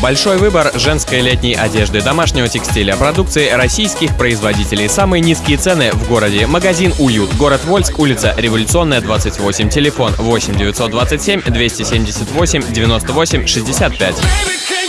Большой выбор женской летней одежды, домашнего текстиля, продукции российских производителей. Самые низкие цены в городе. Магазин «Уют». Город Вольск, улица Революционная, 28. Телефон 8 927 278 98 65.